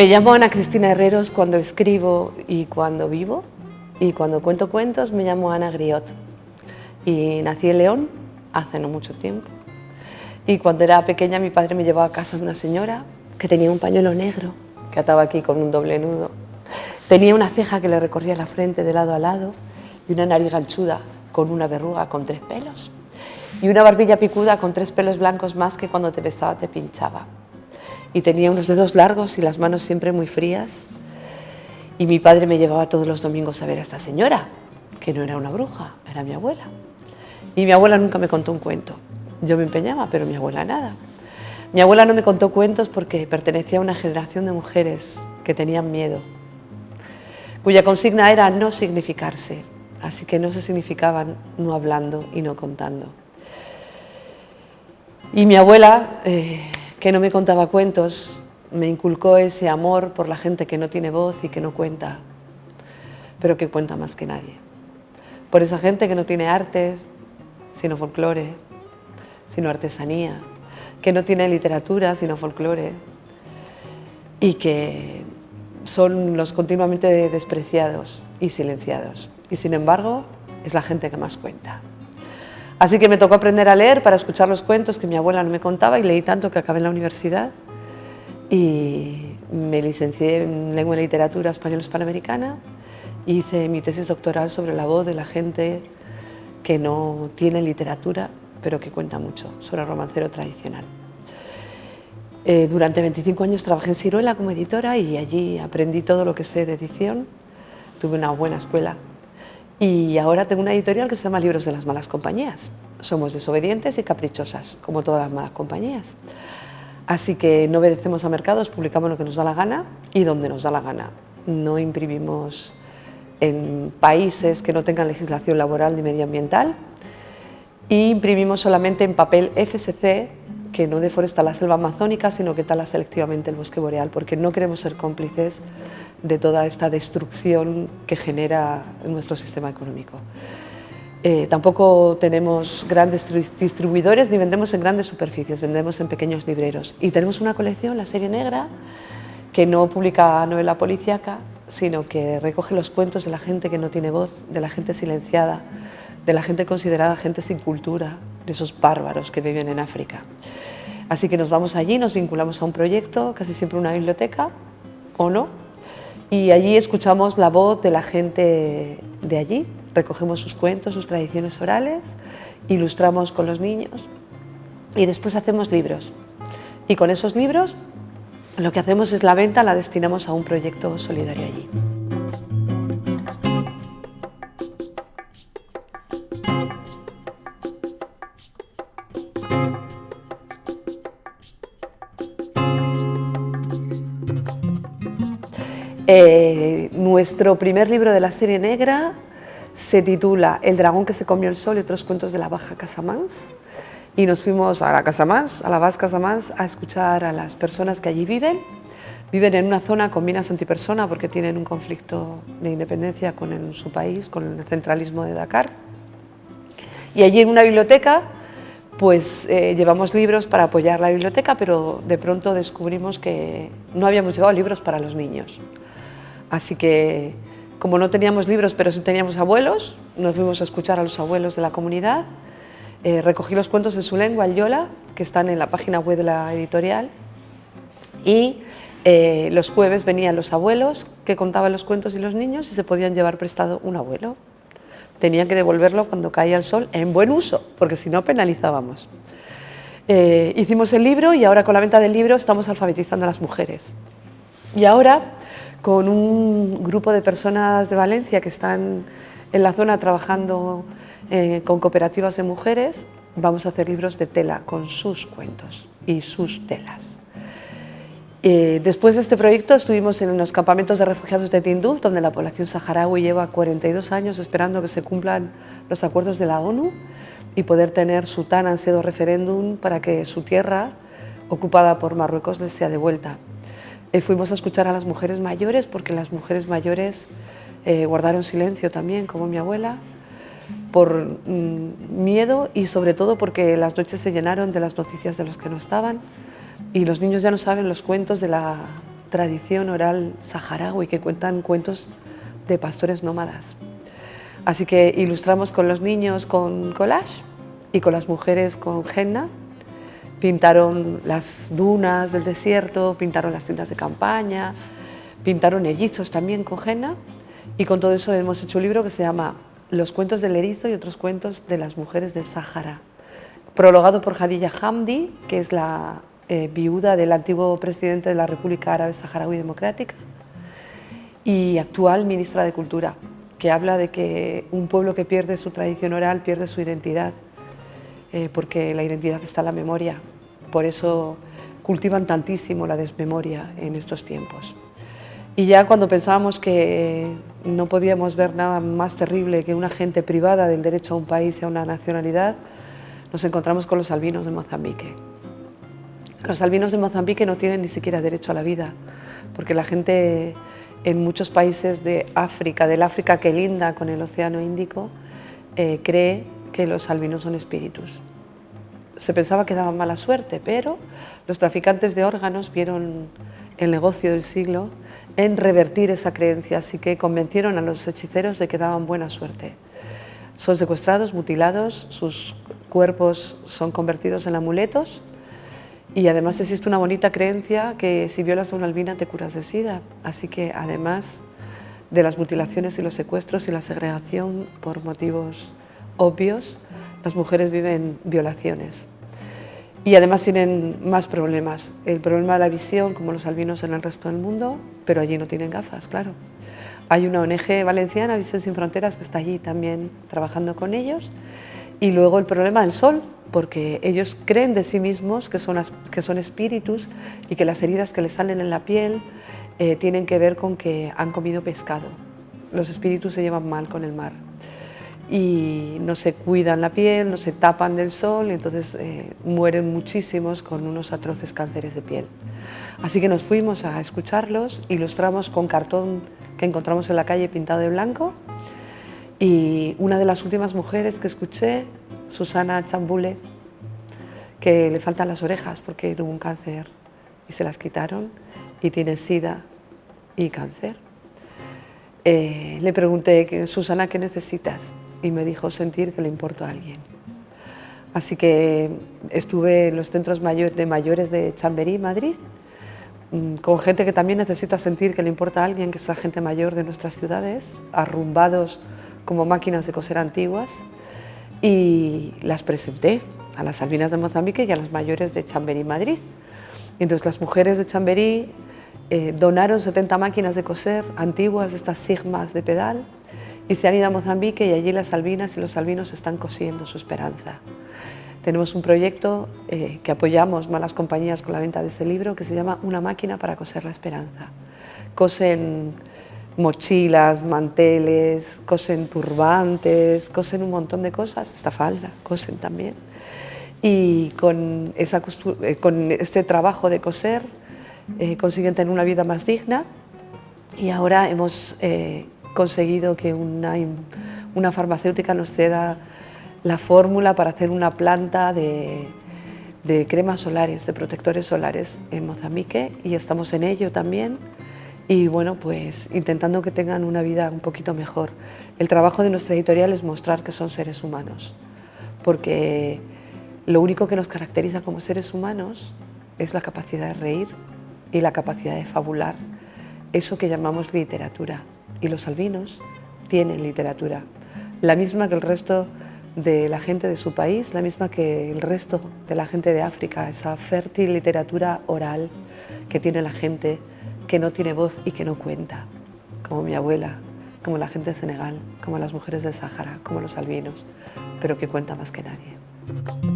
Me llamo Ana Cristina Herreros cuando escribo y cuando vivo y cuando cuento cuentos me llamo Ana Griot y nací en León hace no mucho tiempo y cuando era pequeña mi padre me llevaba a casa de una señora que tenía un pañuelo negro que ataba aquí con un doble nudo. Tenía una ceja que le recorría la frente de lado a lado y una nariz ganchuda con una verruga con tres pelos y una barbilla picuda con tres pelos blancos más que cuando te besaba te pinchaba. Y tenía unos dedos largos y las manos siempre muy frías. Y mi padre me llevaba todos los domingos a ver a esta señora, que no era una bruja, era mi abuela. Y mi abuela nunca me contó un cuento. Yo me empeñaba, pero mi abuela nada. Mi abuela no me contó cuentos porque pertenecía a una generación de mujeres que tenían miedo, cuya consigna era no significarse, así que no se significaban no hablando y no contando. Y mi abuela, eh, que no me contaba cuentos, me inculcó ese amor por la gente que no tiene voz y que no cuenta, pero que cuenta más que nadie. Por esa gente que no tiene arte, sino folclore, sino artesanía, que no tiene literatura, sino folclore, y que son los continuamente despreciados y silenciados. Y sin embargo, es la gente que más cuenta. Así que me tocó aprender a leer para escuchar los cuentos que mi abuela no me contaba y leí tanto que acabé en la universidad y me licencié en Lengua y Literatura Española Hispanoamericana hice mi tesis doctoral sobre la voz de la gente que no tiene literatura pero que cuenta mucho sobre el romancero tradicional. Eh, durante 25 años trabajé en Ciruela como editora y allí aprendí todo lo que sé de edición. Tuve una buena escuela y ahora tengo una editorial que se llama Libros de las Malas Compañías. Somos desobedientes y caprichosas, como todas las malas compañías. Así que no obedecemos a mercados, publicamos lo que nos da la gana y donde nos da la gana. No imprimimos en países que no tengan legislación laboral ni medioambiental y imprimimos solamente en papel FSC que no deforesta la selva amazónica, sino que tala selectivamente el bosque boreal, porque no queremos ser cómplices de toda esta destrucción que genera nuestro sistema económico. Eh, tampoco tenemos grandes distribuidores ni vendemos en grandes superficies, vendemos en pequeños libreros. Y tenemos una colección, la serie negra, que no publica novela policíaca, sino que recoge los cuentos de la gente que no tiene voz, de la gente silenciada, de la gente considerada gente sin cultura, de esos bárbaros que viven en África. Así que nos vamos allí, nos vinculamos a un proyecto, casi siempre una biblioteca, o no, y allí escuchamos la voz de la gente de allí, recogemos sus cuentos, sus tradiciones orales, ilustramos con los niños y después hacemos libros. Y con esos libros lo que hacemos es la venta, la destinamos a un proyecto solidario allí. Eh, nuestro primer libro de la serie negra se titula El dragón que se comió el sol y otros cuentos de la Baja Casamans y nos fuimos a la Casamans, a la Baja Casamans, a escuchar a las personas que allí viven. Viven en una zona con minas antipersona porque tienen un conflicto de independencia con su país, con el centralismo de Dakar. Y allí en una biblioteca pues eh, llevamos libros para apoyar la biblioteca, pero de pronto descubrimos que no habíamos llevado libros para los niños. Así que, como no teníamos libros, pero sí teníamos abuelos, nos fuimos a escuchar a los abuelos de la comunidad, eh, recogí los cuentos en su lengua, el yola, que están en la página web de la editorial, y eh, los jueves venían los abuelos que contaban los cuentos y los niños y se podían llevar prestado un abuelo. Tenían que devolverlo cuando caía el sol en buen uso, porque si no penalizábamos. Eh, hicimos el libro y ahora con la venta del libro estamos alfabetizando a las mujeres. Y ahora con un grupo de personas de Valencia que están en la zona trabajando eh, con cooperativas de mujeres, vamos a hacer libros de tela con sus cuentos y sus telas. Eh, después de este proyecto estuvimos en los campamentos de refugiados de Tinduf, donde la población saharaui lleva 42 años esperando que se cumplan los acuerdos de la ONU y poder tener su tan ansiado referéndum para que su tierra, ocupada por Marruecos, les sea devuelta. Eh, fuimos a escuchar a las mujeres mayores porque las mujeres mayores eh, guardaron silencio también, como mi abuela, por mm, miedo y sobre todo porque las noches se llenaron de las noticias de los que no estaban y los niños ya no saben los cuentos de la tradición oral saharaui que cuentan cuentos de pastores nómadas. Así que ilustramos con los niños con collage y con las mujeres con henna. Pintaron las dunas del desierto, pintaron las tiendas de campaña, pintaron ellizos también con henna. Y con todo eso hemos hecho un libro que se llama Los cuentos del erizo y otros cuentos de las mujeres del Sáhara, prologado por Hadija Hamdi, que es la eh, viuda del antiguo presidente de la República Árabe Saharaui Democrática y actual ministra de Cultura, que habla de que un pueblo que pierde su tradición oral pierde su identidad, eh, porque la identidad está en la memoria. Por eso cultivan tantísimo la desmemoria en estos tiempos. Y ya cuando pensábamos que no podíamos ver nada más terrible que una gente privada del derecho a un país y a una nacionalidad, nos encontramos con los albinos de Mozambique. Los albinos de Mozambique no tienen ni siquiera derecho a la vida, porque la gente en muchos países de África, del África que linda con el Océano Índico, eh, cree que los albinos son espíritus. Se pensaba que daban mala suerte, pero los traficantes de órganos vieron el negocio del siglo en revertir esa creencia, así que convencieron a los hechiceros de que daban buena suerte. Son secuestrados, mutilados, sus cuerpos son convertidos en amuletos y además existe una bonita creencia que si violas a una albina te curas de sida. Así que además de las mutilaciones y los secuestros y la segregación por motivos obvios, las mujeres viven violaciones. Y además tienen más problemas. El problema de la visión, como los albinos en el resto del mundo, pero allí no tienen gafas, claro. Hay una ONG valenciana, Visión Sin Fronteras, que está allí también trabajando con ellos. Y luego el problema del sol, porque ellos creen de sí mismos que son, que son espíritus y que las heridas que les salen en la piel eh, tienen que ver con que han comido pescado. Los espíritus se llevan mal con el mar y no se cuidan la piel, no se tapan del sol y entonces eh, mueren muchísimos con unos atroces cánceres de piel. Así que nos fuimos a escucharlos, ilustramos con cartón que encontramos en la calle pintado de blanco y una de las últimas mujeres que escuché Susana Chambule, que le faltan las orejas porque tuvo un cáncer y se las quitaron y tiene sida y cáncer. Eh, le pregunté, Susana, ¿qué necesitas? Y me dijo sentir que le importo a alguien. Así que estuve en los centros de mayores de Chamberí, Madrid, mm, con gente que también necesita sentir que le importa a alguien, que es la gente mayor de nuestras ciudades, arrumbados como máquinas de coser antiguas, y las presenté a las albinas de Mozambique y a las mayores de Chamberí, Madrid. entonces las mujeres de Chamberí eh, donaron 70 máquinas de coser antiguas, estas sigmas de pedal, y se han ido a Mozambique y allí las albinas y los albinos están cosiendo su esperanza. Tenemos un proyecto eh, que apoyamos malas compañías con la venta de ese libro que se llama Una máquina para coser la esperanza. Cosen mochilas, manteles, cosen turbantes, cosen un montón de cosas, esta falda, cosen también. Y con, esa eh, con este trabajo de coser eh, consiguen tener una vida más digna y ahora hemos eh, conseguido que una, una, farmacéutica nos ceda la fórmula para hacer una planta de, de cremas solares, de protectores solares en Mozambique y estamos en ello también y bueno, pues intentando que tengan una vida un poquito mejor. El trabajo de nuestra editorial es mostrar que son seres humanos, porque lo único que nos caracteriza como seres humanos es la capacidad de reír y la capacidad de fabular, eso que llamamos literatura. Y los albinos tienen literatura, la misma que el resto de la gente de su país, la misma que el resto de la gente de África, esa fértil literatura oral que tiene la gente que no tiene voz y que no cuenta, como mi abuela, como la gente de Senegal, como las mujeres del Sáhara, como los albinos, pero que cuenta más que nadie.